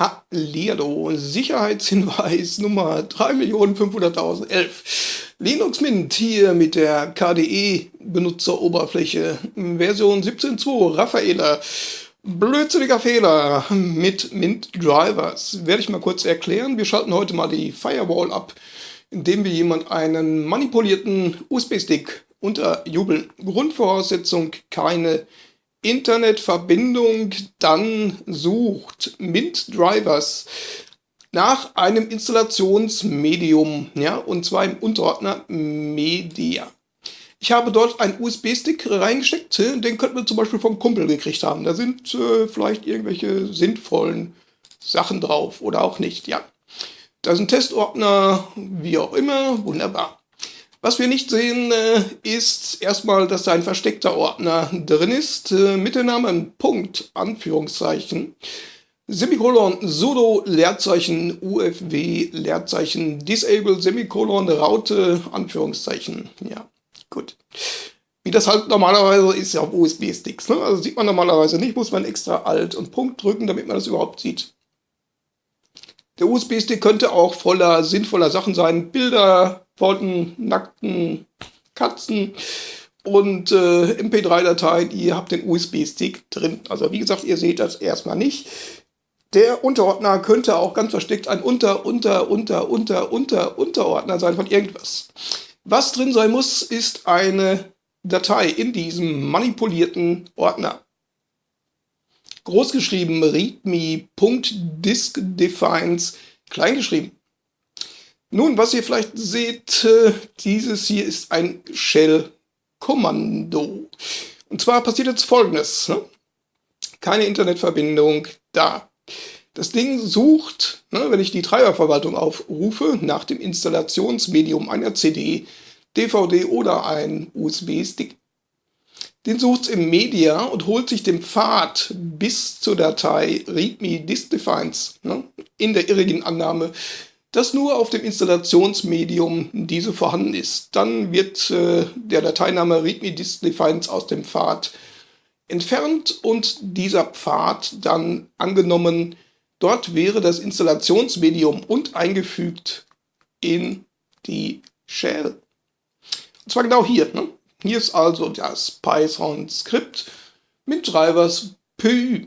Hallihallo, Sicherheitshinweis Nummer 3.500.011. Linux Mint hier mit der KDE-Benutzeroberfläche Version 17.2 Raffaela. Blödsinniger Fehler mit Mint Drivers. Werde ich mal kurz erklären. Wir schalten heute mal die Firewall ab, indem wir jemand einen manipulierten USB-Stick unterjubeln. Grundvoraussetzung keine Internetverbindung, dann sucht Mint Drivers nach einem Installationsmedium, ja, und zwar im Unterordner Media. Ich habe dort einen USB-Stick reingesteckt, den könnten wir zum Beispiel vom Kumpel gekriegt haben. Da sind äh, vielleicht irgendwelche sinnvollen Sachen drauf oder auch nicht, ja. Da ein Testordner, wie auch immer, wunderbar. Was wir nicht sehen, äh, ist erstmal, dass da ein versteckter Ordner drin ist, äh, mit dem Namen Punkt, Anführungszeichen, Semikolon, sudo, Leerzeichen, ufw, Leerzeichen, disable, Semikolon, Raute, Anführungszeichen. Ja, gut. Wie das halt normalerweise ist ja auf USB-Sticks. Ne? Also sieht man normalerweise nicht, muss man extra Alt und Punkt drücken, damit man das überhaupt sieht. Der USB-Stick könnte auch voller sinnvoller Sachen sein. Bilder, von nackten Katzen und äh, MP3-Dateien. Ihr habt den USB-Stick drin. Also wie gesagt, ihr seht das erstmal nicht. Der Unterordner könnte auch ganz versteckt ein Unter, Unter, Unter, Unter, Unter, Unterordner sein von irgendwas. Was drin sein muss, ist eine Datei in diesem manipulierten Ordner. Großgeschrieben readme.diskdefines, kleingeschrieben. Nun, was ihr vielleicht seht, äh, dieses hier ist ein Shell-Kommando. Und zwar passiert jetzt folgendes. Ne? Keine Internetverbindung da. Das Ding sucht, ne, wenn ich die Treiberverwaltung aufrufe, nach dem Installationsmedium einer CD, DVD oder ein USB-Stick. Den sucht es im Media und holt sich den Pfad bis zur Datei readme diskdefines ne, in der irrigen Annahme, dass nur auf dem Installationsmedium diese vorhanden ist. Dann wird äh, der Dateiname readme-disk-defines aus dem Pfad entfernt und dieser Pfad dann angenommen, dort wäre das Installationsmedium und eingefügt in die Shell. Und zwar genau hier. Ne? Hier ist also das Python-Skript mit Drivers PY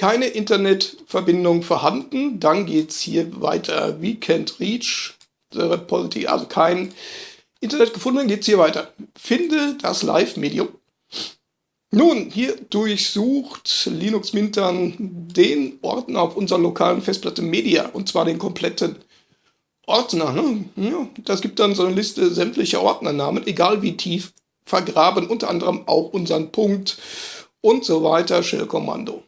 keine Internetverbindung vorhanden, dann geht es hier weiter. We can't reach the repository, also kein Internet gefunden, geht es hier weiter. Finde das Live-Medium. Nun, hier durchsucht Linux Mint dann den Ordner auf unserer lokalen Festplatte Media, und zwar den kompletten Ordner. Ne? Ja, das gibt dann so eine Liste sämtlicher Ordnernamen, egal wie tief vergraben, unter anderem auch unseren Punkt und so weiter, Shell-Kommando.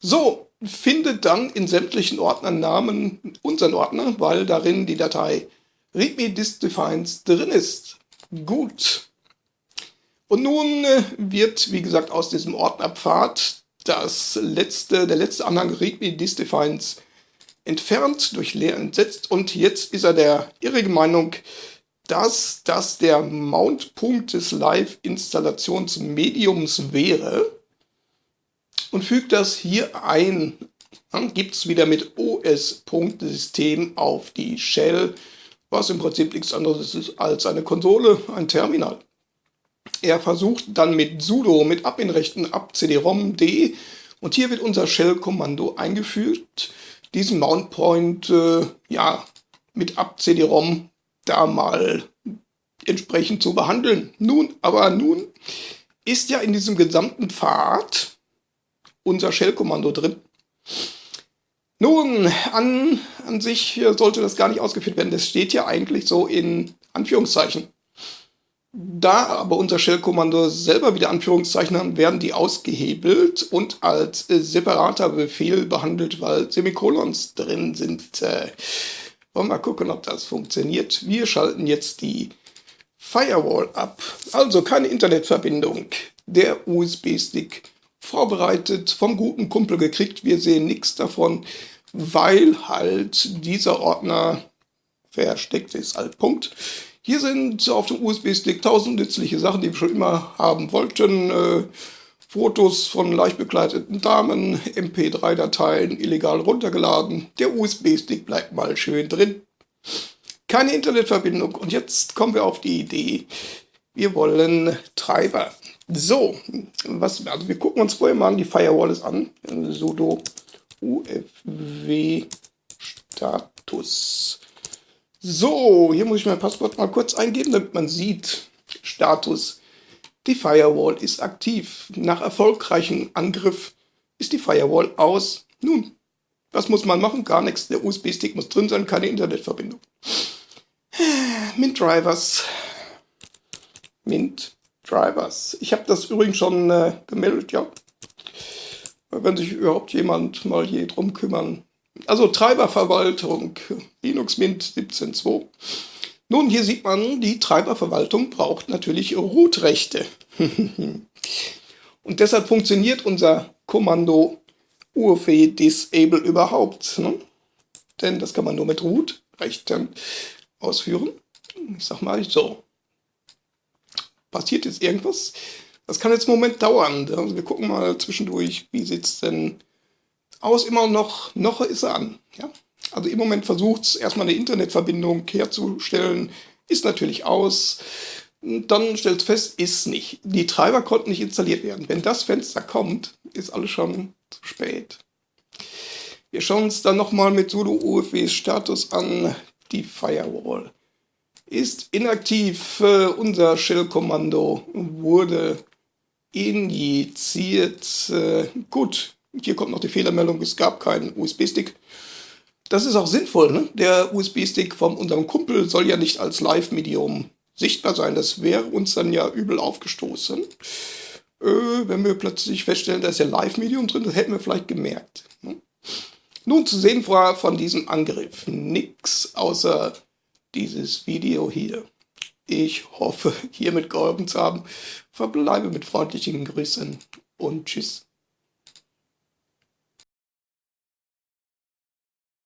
So, findet dann in sämtlichen Ordnernamen unseren Ordner, weil darin die Datei readme-disk-defines drin ist. Gut. Und nun äh, wird, wie gesagt, aus diesem Ordnerpfad das letzte, der letzte Anhang readme-disk-defines entfernt, durch leer entsetzt und jetzt ist er der irrigen Meinung, dass das der Mountpunkt des Live-Installationsmediums wäre und fügt das hier ein. Dann gibt es wieder mit OS.System auf die Shell, was im Prinzip nichts anderes ist als eine Konsole, ein Terminal. Er versucht dann mit sudo, mit Adminrechten ab cd-rom d und hier wird unser Shell-Kommando eingefügt, diesen Mount Point äh, ja, mit ab cd-rom da mal entsprechend zu behandeln. Nun, aber nun ist ja in diesem gesamten Pfad unser Shell-Kommando drin. Nun, an, an sich sollte das gar nicht ausgeführt werden. Das steht ja eigentlich so in Anführungszeichen. Da aber unser Shell-Kommando selber wieder Anführungszeichen haben, werden die ausgehebelt und als äh, separater Befehl behandelt, weil Semikolons drin sind. Äh, wollen wir mal gucken, ob das funktioniert. Wir schalten jetzt die Firewall ab. Also keine Internetverbindung. Der USB-Stick vorbereitet, vom guten Kumpel gekriegt. Wir sehen nichts davon, weil halt dieser Ordner versteckt ist. Halt Punkt. Hier sind auf dem USB-Stick tausend nützliche Sachen, die wir schon immer haben wollten. Äh, Fotos von leicht bekleideten Damen, MP3-Dateien illegal runtergeladen. Der USB-Stick bleibt mal schön drin. Keine Internetverbindung. Und jetzt kommen wir auf die Idee, wir wollen Treiber. So, was, also wir gucken uns vorher mal die Firewalls an. sudo ufw status. So, hier muss ich mein Passwort mal kurz eingeben, damit man sieht, Status die Firewall ist aktiv. Nach erfolgreichem Angriff ist die Firewall aus. Nun, was muss man machen? Gar nichts. Der USB-Stick muss drin sein, keine Internetverbindung. Mint Drivers. Mint Drivers. Ich habe das übrigens schon äh, gemeldet, ja. Wenn sich überhaupt jemand mal je drum kümmern. Also Treiberverwaltung, Linux Mint 17.2. Nun, hier sieht man, die Treiberverwaltung braucht natürlich Root-Rechte. Und deshalb funktioniert unser Kommando UFE Disable überhaupt. Ne? Denn das kann man nur mit Root-Rechten ausführen. Ich sag mal so. Passiert jetzt irgendwas? Das kann jetzt einen Moment dauern. Also wir gucken mal zwischendurch, wie sieht es denn aus? Immer noch, noch ist er an. Ja? Also im Moment versucht es erstmal eine Internetverbindung herzustellen, ist natürlich aus. Dann stellt es fest, ist nicht. Die Treiber konnten nicht installiert werden. Wenn das Fenster kommt, ist alles schon zu spät. Wir schauen uns dann nochmal mit sudo UFW Status an. Die Firewall ist inaktiv. unser Shell-Kommando wurde injiziert. Äh, gut, hier kommt noch die Fehlermeldung, es gab keinen USB-Stick. Das ist auch sinnvoll. Ne? Der USB-Stick von unserem Kumpel soll ja nicht als Live-Medium sichtbar sein. Das wäre uns dann ja übel aufgestoßen. Äh, wenn wir plötzlich feststellen, da ist ja Live-Medium drin, das hätten wir vielleicht gemerkt. Ne? Nun zu sehen war von diesem Angriff nichts außer dieses Video hier. Ich hoffe, hiermit geholfen zu haben. Verbleibe mit freundlichen Grüßen und Tschüss.